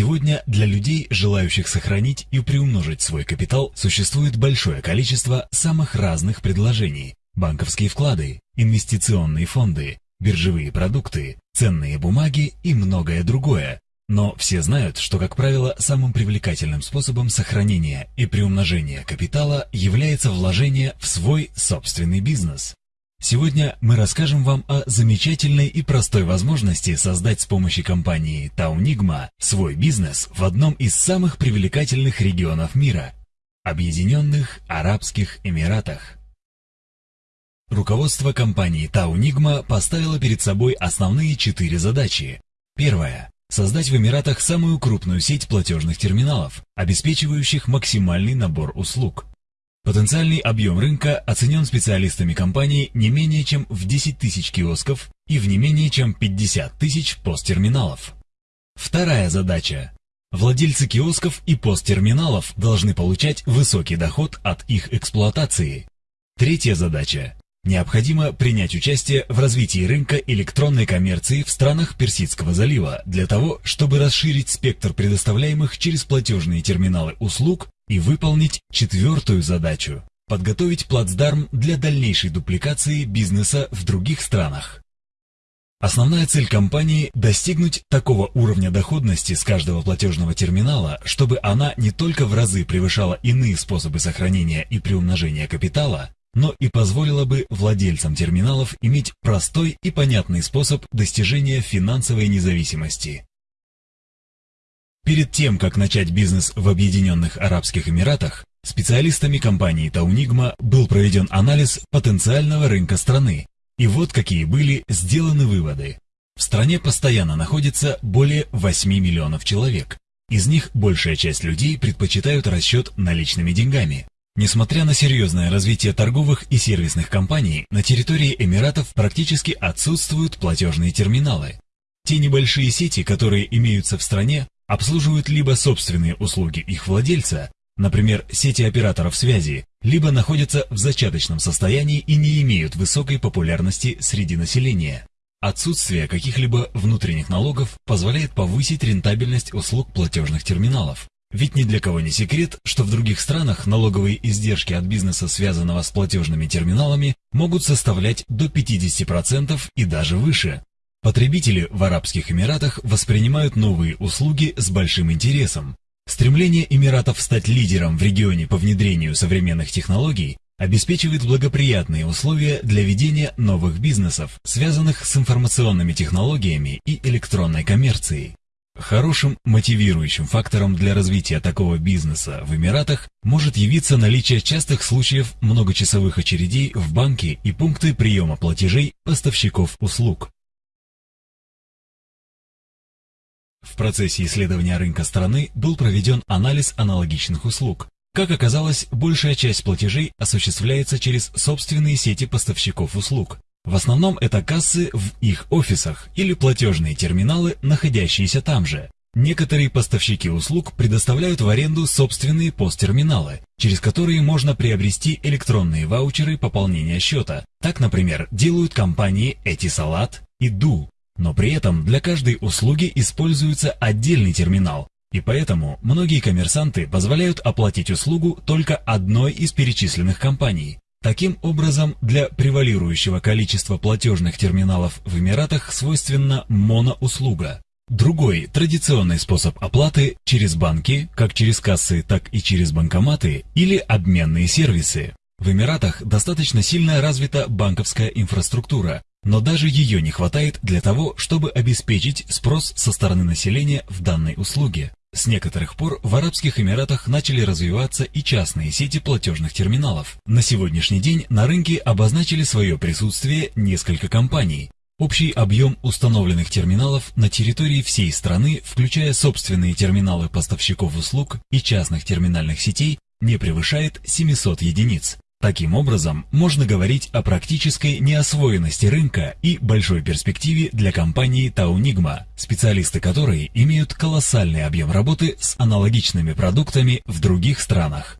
Сегодня для людей, желающих сохранить и приумножить свой капитал, существует большое количество самых разных предложений. Банковские вклады, инвестиционные фонды, биржевые продукты, ценные бумаги и многое другое. Но все знают, что, как правило, самым привлекательным способом сохранения и приумножения капитала является вложение в свой собственный бизнес. Сегодня мы расскажем вам о замечательной и простой возможности создать с помощью компании Taunigma свой бизнес в одном из самых привлекательных регионов мира – Объединенных Арабских Эмиратах. Руководство компании Taunigma поставило перед собой основные четыре задачи. Первая – создать в Эмиратах самую крупную сеть платежных терминалов, обеспечивающих максимальный набор услуг – Потенциальный объем рынка оценен специалистами компании не менее чем в 10 тысяч киосков и в не менее чем 50 тысяч посттерминалов. Вторая задача. Владельцы киосков и посттерминалов должны получать высокий доход от их эксплуатации. Третья задача. Необходимо принять участие в развитии рынка электронной коммерции в странах Персидского залива для того, чтобы расширить спектр предоставляемых через платежные терминалы услуг и выполнить четвертую задачу – подготовить плацдарм для дальнейшей дупликации бизнеса в других странах. Основная цель компании – достигнуть такого уровня доходности с каждого платежного терминала, чтобы она не только в разы превышала иные способы сохранения и приумножения капитала, но и позволила бы владельцам терминалов иметь простой и понятный способ достижения финансовой независимости. Перед тем, как начать бизнес в Объединенных Арабских Эмиратах, специалистами компании Таунигма был проведен анализ потенциального рынка страны. И вот какие были сделаны выводы. В стране постоянно находится более 8 миллионов человек. Из них большая часть людей предпочитают расчет наличными деньгами. Несмотря на серьезное развитие торговых и сервисных компаний, на территории Эмиратов практически отсутствуют платежные терминалы. Те небольшие сети, которые имеются в стране, обслуживают либо собственные услуги их владельца, например, сети операторов связи, либо находятся в зачаточном состоянии и не имеют высокой популярности среди населения. Отсутствие каких-либо внутренних налогов позволяет повысить рентабельность услуг платежных терминалов. Ведь ни для кого не секрет, что в других странах налоговые издержки от бизнеса, связанного с платежными терминалами, могут составлять до 50% и даже выше. Потребители в Арабских Эмиратах воспринимают новые услуги с большим интересом. Стремление Эмиратов стать лидером в регионе по внедрению современных технологий обеспечивает благоприятные условия для ведения новых бизнесов, связанных с информационными технологиями и электронной коммерцией. Хорошим мотивирующим фактором для развития такого бизнеса в Эмиратах может явиться наличие частых случаев многочасовых очередей в банке и пункты приема платежей поставщиков услуг. В процессе исследования рынка страны был проведен анализ аналогичных услуг. Как оказалось, большая часть платежей осуществляется через собственные сети поставщиков услуг. В основном это кассы в их офисах или платежные терминалы, находящиеся там же. Некоторые поставщики услуг предоставляют в аренду собственные посттерминалы, через которые можно приобрести электронные ваучеры пополнения счета. Так, например, делают компании Этисалат и Ду. Но при этом для каждой услуги используется отдельный терминал, и поэтому многие коммерсанты позволяют оплатить услугу только одной из перечисленных компаний. Таким образом, для превалирующего количества платежных терминалов в Эмиратах свойственна моноуслуга. Другой традиционный способ оплаты через банки, как через кассы, так и через банкоматы или обменные сервисы. В Эмиратах достаточно сильно развита банковская инфраструктура, но даже ее не хватает для того, чтобы обеспечить спрос со стороны населения в данной услуге. С некоторых пор в Арабских Эмиратах начали развиваться и частные сети платежных терминалов. На сегодняшний день на рынке обозначили свое присутствие несколько компаний. Общий объем установленных терминалов на территории всей страны, включая собственные терминалы поставщиков услуг и частных терминальных сетей, не превышает 700 единиц. Таким образом, можно говорить о практической неосвоенности рынка и большой перспективе для компании Таунигма, специалисты которой имеют колоссальный объем работы с аналогичными продуктами в других странах.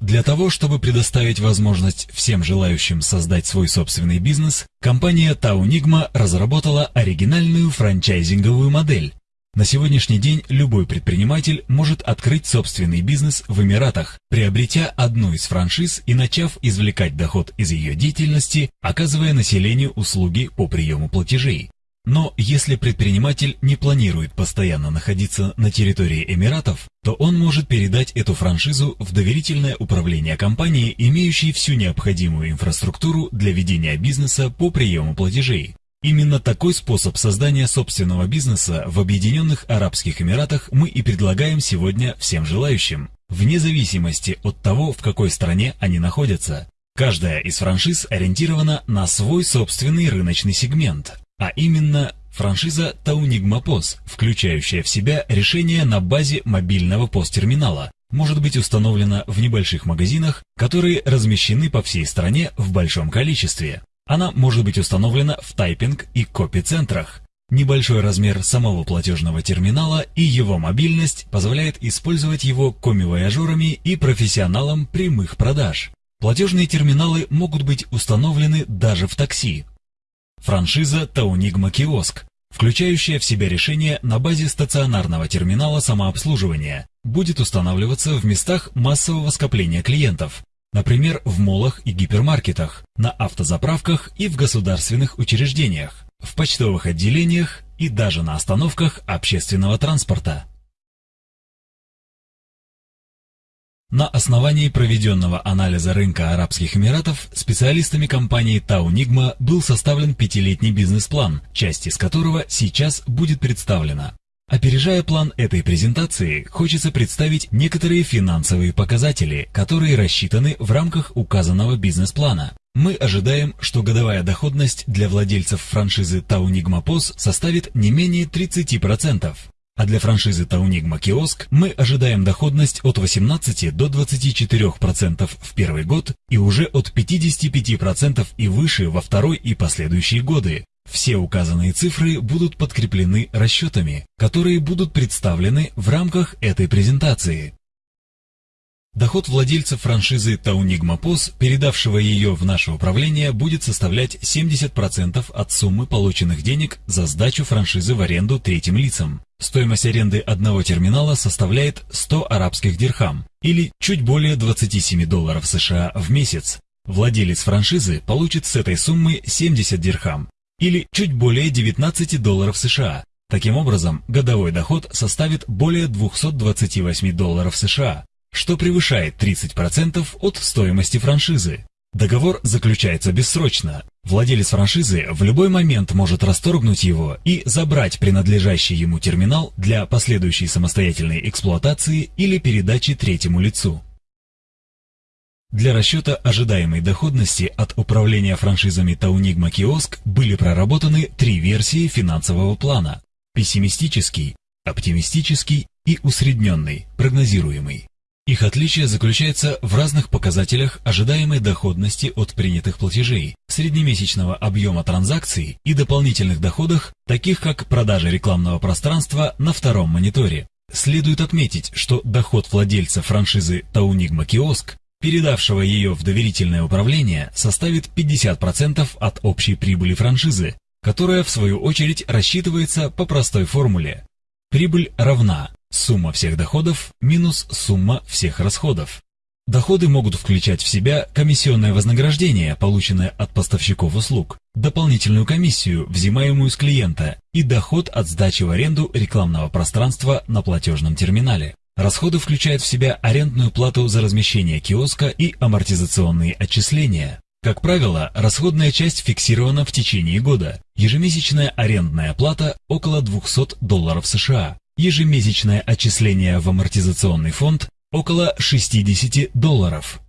Для того, чтобы предоставить возможность всем желающим создать свой собственный бизнес, компания Taunigma разработала оригинальную франчайзинговую модель, На сегодняшний день любой предприниматель может открыть собственный бизнес в Эмиратах, приобретя одну из франшиз и начав извлекать доход из ее деятельности, оказывая населению услуги по приему платежей. Но если предприниматель не планирует постоянно находиться на территории Эмиратов, то он может передать эту франшизу в доверительное управление компании, имеющей всю необходимую инфраструктуру для ведения бизнеса по приему платежей. Именно такой способ создания собственного бизнеса в Объединенных Арабских Эмиратах мы и предлагаем сегодня всем желающим, вне зависимости от того, в какой стране они находятся. Каждая из франшиз ориентирована на свой собственный рыночный сегмент, а именно франшиза Таунигма POS, включающая в себя решение на базе мобильного POS-терминала, может быть установлена в небольших магазинах, которые размещены по всей стране в большом количестве. Она может быть установлена в тайпинг и копи-центрах. Небольшой размер самого платежного терминала и его мобильность позволяет использовать его коми-вояжерами и профессионалам прямых продаж. Платежные терминалы могут быть установлены даже в такси. Франшиза Таунигма Киоск, включающая в себя решение на базе стационарного терминала самообслуживания, будет устанавливаться в местах массового скопления клиентов, Например, в молах и гипермаркетах, на автозаправках и в государственных учреждениях, в почтовых отделениях и даже на остановках общественного транспорта. На основании проведенного анализа рынка Арабских Эмиратов специалистами компании Таунигма был составлен пятилетний бизнес-план, часть из которого сейчас будет представлена. Опережая план этой презентации, хочется представить некоторые финансовые показатели, которые рассчитаны в рамках указанного бизнес-плана. Мы ожидаем, что годовая доходность для владельцев франшизы Таунигма POS составит не менее 30%, а для франшизы Таунигма Киоск мы ожидаем доходность от 18 до 24% в первый год и уже от 55% и выше во второй и последующие годы. Все указанные цифры будут подкреплены расчетами, которые будут представлены в рамках этой презентации. Доход владельцев франшизы Таунигма POS, передавшего ее в наше управление, будет составлять 70% от суммы полученных денег за сдачу франшизы в аренду третьим лицам. Стоимость аренды одного терминала составляет 100 арабских дирхам, или чуть более 27 долларов США в месяц. Владелец франшизы получит с этой суммы 70 дирхам, или чуть более 19 долларов США. Таким образом, годовой доход составит более 228 долларов США, что превышает 30% от стоимости франшизы. Договор заключается бессрочно. Владелец франшизы в любой момент может расторгнуть его и забрать принадлежащий ему терминал для последующей самостоятельной эксплуатации или передачи третьему лицу. Для расчета ожидаемой доходности от управления франшизами Таунигма Киоск были проработаны три версии финансового плана – пессимистический, оптимистический и усредненный, прогнозируемый. Их отличие заключается в разных показателях ожидаемой доходности от принятых платежей, среднемесячного объема транзакций и дополнительных доходах, таких как продажа рекламного пространства на втором мониторе. Следует отметить, что доход владельца франшизы Таунигма Киоск передавшего ее в доверительное управление, составит 50% от общей прибыли франшизы, которая в свою очередь рассчитывается по простой формуле. Прибыль равна сумма всех доходов минус сумма всех расходов. Доходы могут включать в себя комиссионное вознаграждение, полученное от поставщиков услуг, дополнительную комиссию, взимаемую с клиента, и доход от сдачи в аренду рекламного пространства на платежном терминале. Расходы включают в себя арендную плату за размещение киоска и амортизационные отчисления. Как правило, расходная часть фиксирована в течение года. Ежемесячная арендная плата около 200 долларов США. Ежемесячное отчисление в амортизационный фонд около 60 долларов.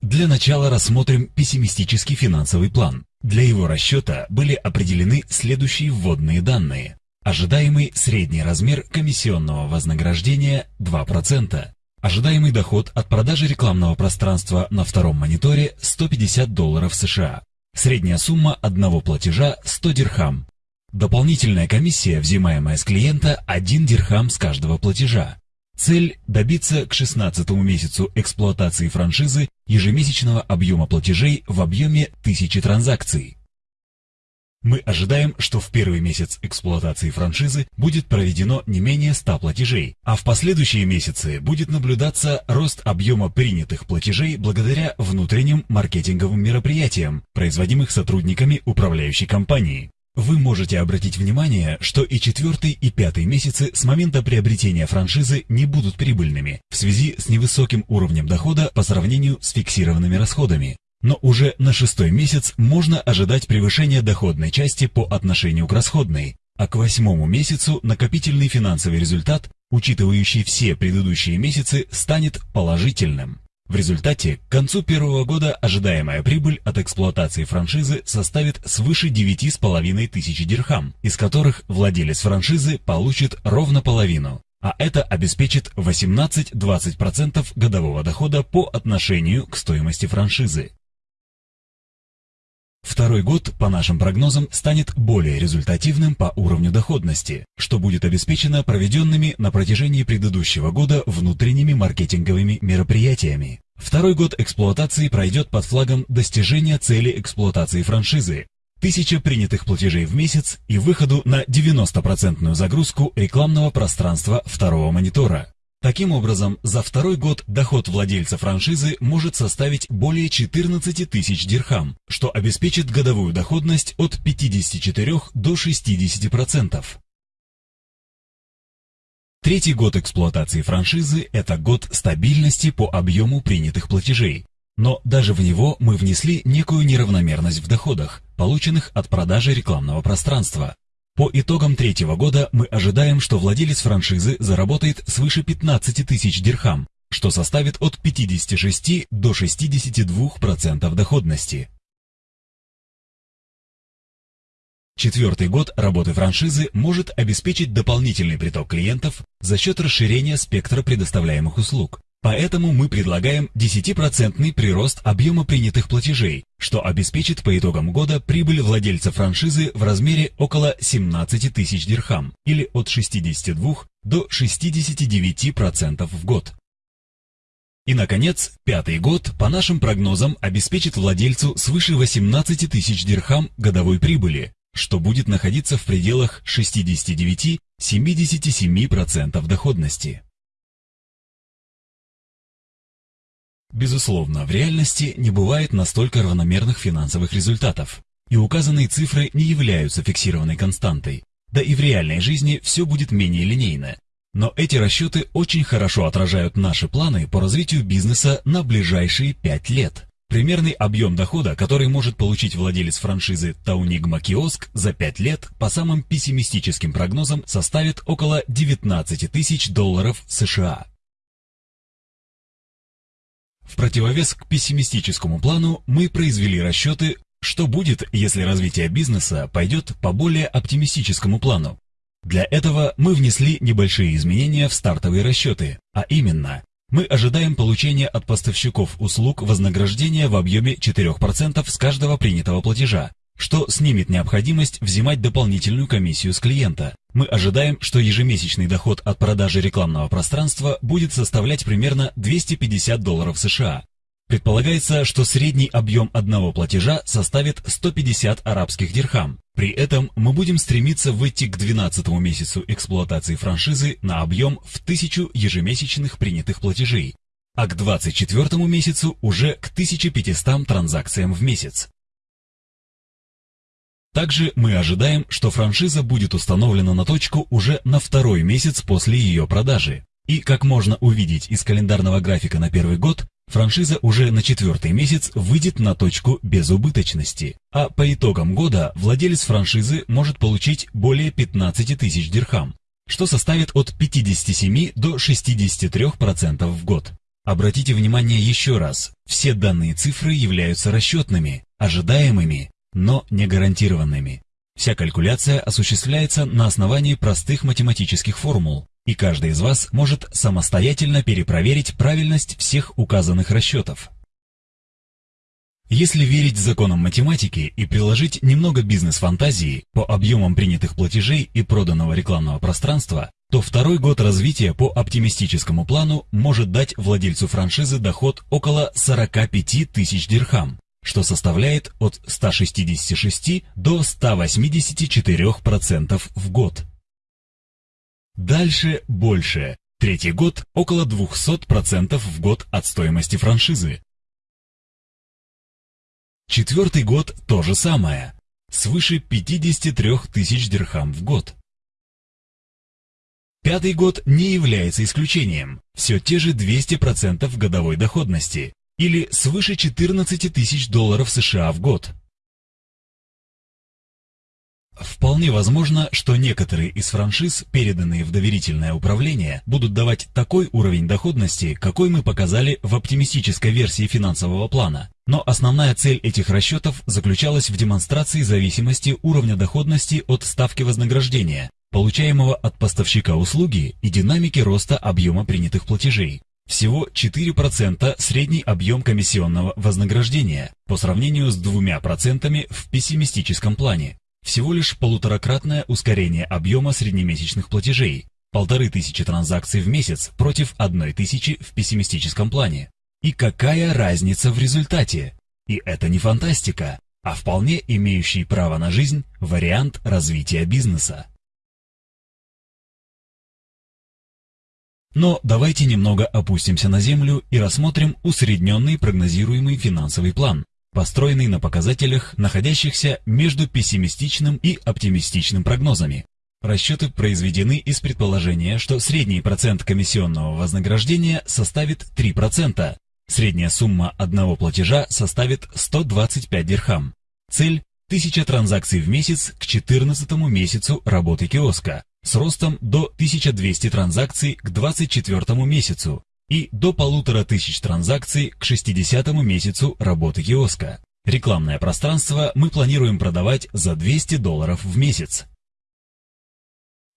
Для начала рассмотрим пессимистический финансовый план. Для его расчета были определены следующие вводные данные. Ожидаемый средний размер комиссионного вознаграждения 2%. Ожидаемый доход от продажи рекламного пространства на втором мониторе 150 долларов США. Средняя сумма одного платежа 100 дирхам. Дополнительная комиссия, взимаемая с клиента 1 дирхам с каждого платежа. Цель – добиться к 16 месяцу эксплуатации франшизы ежемесячного объема платежей в объеме 1000 транзакций. Мы ожидаем, что в первый месяц эксплуатации франшизы будет проведено не менее 100 платежей, а в последующие месяцы будет наблюдаться рост объема принятых платежей благодаря внутренним маркетинговым мероприятиям, производимых сотрудниками управляющей компании. Вы можете обратить внимание, что и четвертый и пятый месяцы с момента приобретения франшизы не будут прибыльными в связи с невысоким уровнем дохода по сравнению с фиксированными расходами но уже на шестой месяц можно ожидать превышения доходной части по отношению к расходной, а к восьмому месяцу накопительный финансовый результат, учитывающий все предыдущие месяцы, станет положительным. В результате, к концу первого года ожидаемая прибыль от эксплуатации франшизы составит свыше 9,5 тысяч дирхам, из которых владелец франшизы получит ровно половину, а это обеспечит 18-20% годового дохода по отношению к стоимости франшизы. Второй год, по нашим прогнозам, станет более результативным по уровню доходности, что будет обеспечено проведенными на протяжении предыдущего года внутренними маркетинговыми мероприятиями. Второй год эксплуатации пройдет под флагом достижения цели эксплуатации франшизы, тысяча принятых платежей в месяц и выходу на 90% загрузку рекламного пространства второго монитора. Таким образом, за второй год доход владельца франшизы может составить более 14 тысяч дирхам, что обеспечит годовую доходность от 54 до 60%. Третий год эксплуатации франшизы – это год стабильности по объему принятых платежей. Но даже в него мы внесли некую неравномерность в доходах, полученных от продажи рекламного пространства. По итогам третьего года мы ожидаем, что владелец франшизы заработает свыше 15 тысяч дирхам, что составит от 56 до 62% доходности. Четвертый год работы франшизы может обеспечить дополнительный приток клиентов за счет расширения спектра предоставляемых услуг. Поэтому мы предлагаем 10% прирост объема принятых платежей, что обеспечит по итогам года прибыль владельца франшизы в размере около 17 тысяч дирхам или от 62 до 69% в год. И, наконец, пятый год, по нашим прогнозам, обеспечит владельцу свыше 18 тысяч дирхам годовой прибыли, что будет находиться в пределах 69-77% доходности. Безусловно, в реальности не бывает настолько равномерных финансовых результатов, и указанные цифры не являются фиксированной константой, да и в реальной жизни все будет менее линейно. Но эти расчеты очень хорошо отражают наши планы по развитию бизнеса на ближайшие 5 лет. Примерный объем дохода, который может получить владелец франшизы Таунигма Киоск за 5 лет, по самым пессимистическим прогнозам, составит около 19 тысяч долларов США. В противовес к пессимистическому плану мы произвели расчеты, что будет, если развитие бизнеса пойдет по более оптимистическому плану. Для этого мы внесли небольшие изменения в стартовые расчеты, а именно, мы ожидаем получения от поставщиков услуг вознаграждения в объеме 4% с каждого принятого платежа, что снимет необходимость взимать дополнительную комиссию с клиента. Мы ожидаем, что ежемесячный доход от продажи рекламного пространства будет составлять примерно 250 долларов США. Предполагается, что средний объем одного платежа составит 150 арабских дирхам. При этом мы будем стремиться выйти к 12 месяцу эксплуатации франшизы на объем в 1000 ежемесячных принятых платежей, а к 24 месяцу уже к 1500 транзакциям в месяц. Также мы ожидаем, что франшиза будет установлена на точку уже на второй месяц после ее продажи. И, как можно увидеть из календарного графика на первый год, франшиза уже на четвертый месяц выйдет на точку безубыточности, а по итогам года владелец франшизы может получить более 15 тысяч дирхам, что составит от 57 до 63% в год. Обратите внимание еще раз, все данные цифры являются расчетными, ожидаемыми но не гарантированными. Вся калькуляция осуществляется на основании простых математических формул, и каждый из вас может самостоятельно перепроверить правильность всех указанных расчетов. Если верить законам математики и приложить немного бизнес-фантазии по объемам принятых платежей и проданного рекламного пространства, то второй год развития по оптимистическому плану может дать владельцу франшизы доход около 45 тысяч дирхам, что составляет от 166 до 184% в год. Дальше больше. Третий год около 200% в год от стоимости франшизы. Четвертый год то же самое, свыше 53 тысяч дирхам в год. Пятый год не является исключением, все те же 200% годовой доходности, или свыше 14 тысяч долларов США в год. Вполне возможно, что некоторые из франшиз, переданные в доверительное управление, будут давать такой уровень доходности, какой мы показали в оптимистической версии финансового плана. Но основная цель этих расчетов заключалась в демонстрации зависимости уровня доходности от ставки вознаграждения, получаемого от поставщика услуги и динамики роста объема принятых платежей. Всего 4% средний объем комиссионного вознаграждения по сравнению с 2% в пессимистическом плане. Всего лишь полуторакратное ускорение объема среднемесячных платежей, полторы тысячи транзакций в месяц против одной тысячи в пессимистическом плане. И какая разница в результате? И это не фантастика, а вполне имеющий право на жизнь вариант развития бизнеса. Но давайте немного опустимся на землю и рассмотрим усредненный прогнозируемый финансовый план построенный на показателях, находящихся между пессимистичным и оптимистичным прогнозами. Расчеты произведены из предположения, что средний процент комиссионного вознаграждения составит 3%, средняя сумма одного платежа составит 125 дирхам. Цель – 1000 транзакций в месяц к 14 месяцу работы киоска, с ростом до 1200 транзакций к 24 месяцу, и до полутора тысяч транзакций к 60 месяцу работы киоска. Рекламное пространство мы планируем продавать за 200 долларов в месяц.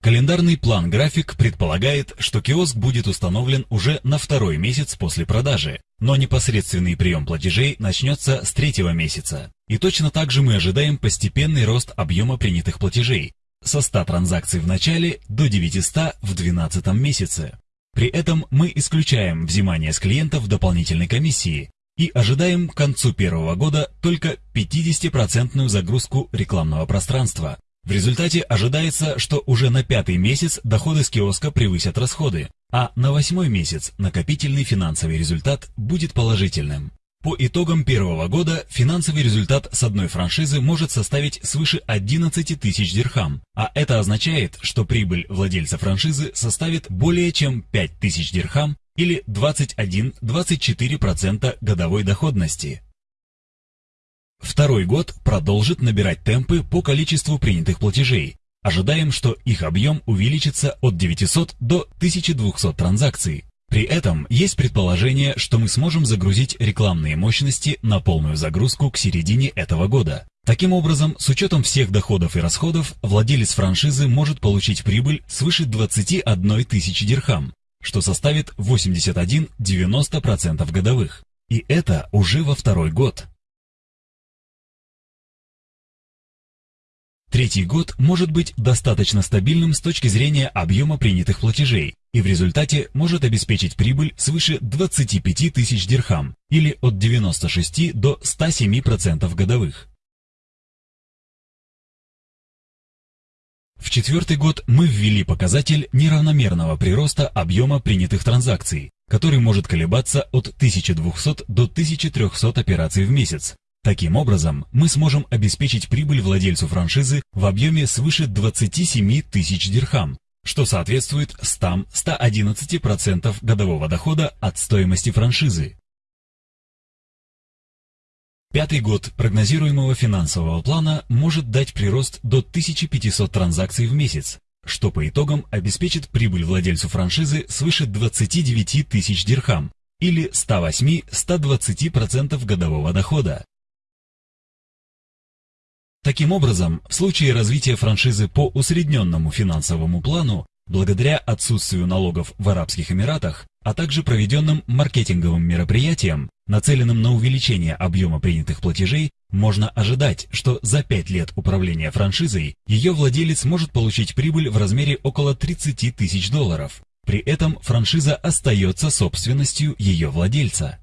Календарный план-график предполагает, что киоск будет установлен уже на второй месяц после продажи, но непосредственный прием платежей начнется с третьего месяца. И точно так же мы ожидаем постепенный рост объема принятых платежей со 100 транзакций в начале до 900 в 12 месяце. При этом мы исключаем взимание с клиентов дополнительной комиссии и ожидаем к концу первого года только 50% загрузку рекламного пространства. В результате ожидается, что уже на пятый месяц доходы с киоска превысят расходы, а на восьмой месяц накопительный финансовый результат будет положительным. По итогам первого года финансовый результат с одной франшизы может составить свыше 11 тысяч дирхам, а это означает, что прибыль владельца франшизы составит более чем 5 тысяч дирхам или 21-24% годовой доходности. Второй год продолжит набирать темпы по количеству принятых платежей. Ожидаем, что их объем увеличится от 900 до 1200 транзакций, при этом есть предположение, что мы сможем загрузить рекламные мощности на полную загрузку к середине этого года. Таким образом, с учетом всех доходов и расходов, владелец франшизы может получить прибыль свыше 21 тысячи дирхам, что составит 81-90% годовых. И это уже во второй год. Третий год может быть достаточно стабильным с точки зрения объема принятых платежей и в результате может обеспечить прибыль свыше 25 тысяч дирхам или от 96 до 107% годовых. В четвертый год мы ввели показатель неравномерного прироста объема принятых транзакций, который может колебаться от 1200 до 1300 операций в месяц, Таким образом, мы сможем обеспечить прибыль владельцу франшизы в объеме свыше 27 тысяч дирхам, что соответствует 100-111% годового дохода от стоимости франшизы. Пятый год прогнозируемого финансового плана может дать прирост до 1500 транзакций в месяц, что по итогам обеспечит прибыль владельцу франшизы свыше 29 тысяч дирхам или 108-120% годового дохода. Таким образом, в случае развития франшизы по усредненному финансовому плану, благодаря отсутствию налогов в Арабских Эмиратах, а также проведенным маркетинговым мероприятиям, нацеленным на увеличение объема принятых платежей, можно ожидать, что за 5 лет управления франшизой ее владелец может получить прибыль в размере около 30 тысяч долларов. При этом франшиза остается собственностью ее владельца.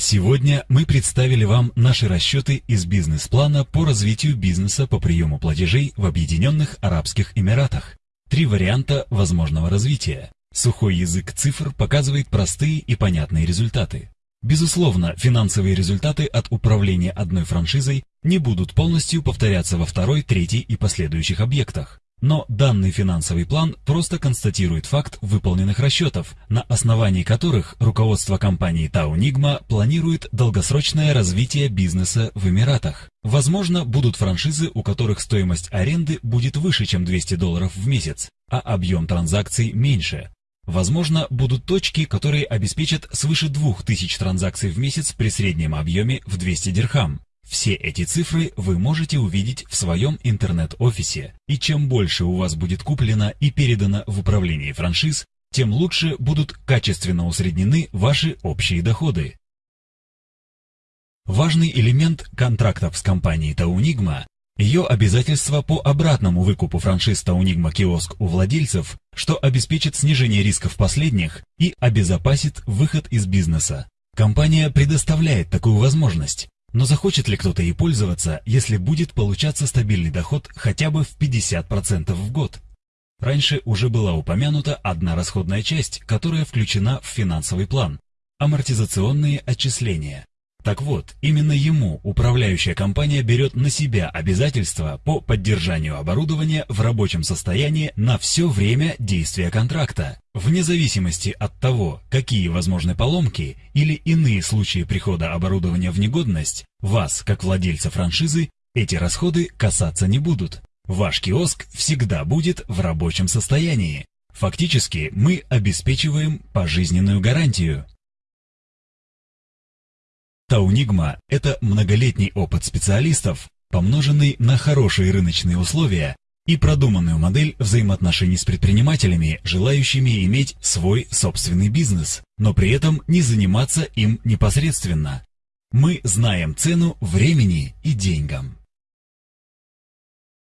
Сегодня мы представили вам наши расчеты из бизнес-плана по развитию бизнеса по приему платежей в Объединенных Арабских Эмиратах. Три варианта возможного развития. Сухой язык цифр показывает простые и понятные результаты. Безусловно, финансовые результаты от управления одной франшизой не будут полностью повторяться во второй, третьей и последующих объектах. Но данный финансовый план просто констатирует факт выполненных расчетов, на основании которых руководство компании Таунигма планирует долгосрочное развитие бизнеса в Эмиратах. Возможно, будут франшизы, у которых стоимость аренды будет выше, чем 200 долларов в месяц, а объем транзакций меньше. Возможно, будут точки, которые обеспечат свыше 2000 транзакций в месяц при среднем объеме в 200 дирхам. Все эти цифры вы можете увидеть в своем интернет-офисе, и чем больше у вас будет куплено и передано в управление франшиз, тем лучше будут качественно усреднены ваши общие доходы. Важный элемент контрактов с компанией Таунигма – ее обязательства по обратному выкупу франшиз Таунигма Киоск у владельцев, что обеспечит снижение рисков последних и обезопасит выход из бизнеса. Компания предоставляет такую возможность, но захочет ли кто-то ей пользоваться, если будет получаться стабильный доход хотя бы в 50% в год? Раньше уже была упомянута одна расходная часть, которая включена в финансовый план – амортизационные отчисления. Так вот, именно ему управляющая компания берет на себя обязательства по поддержанию оборудования в рабочем состоянии на все время действия контракта, вне зависимости от того, какие возможны поломки или иные случаи прихода оборудования в негодность, вас, как владельца франшизы, эти расходы касаться не будут. Ваш киоск всегда будет в рабочем состоянии. Фактически мы обеспечиваем пожизненную гарантию. Таунигма – это многолетний опыт специалистов, помноженный на хорошие рыночные условия и продуманную модель взаимоотношений с предпринимателями, желающими иметь свой собственный бизнес, но при этом не заниматься им непосредственно. Мы знаем цену времени и деньгам.